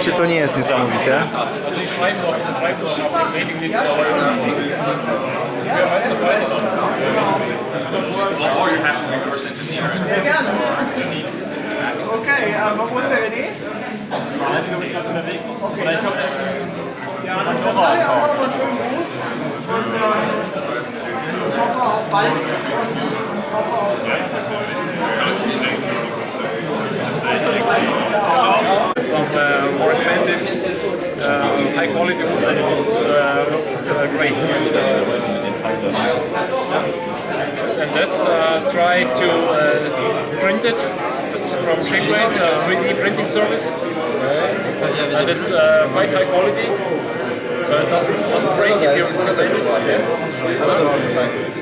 Czy to nie jest niesamowite. Okay, um, what was that? Oder ich Ja, dann daher auch Gruß. Und ich hoffe bald. More expensive, uh, high quality wood uh, great. And let's uh, try to uh, print it from Shapeways, a 3D printing service. And it's uh, quite high quality. So it doesn't, doesn't break if you another prototype.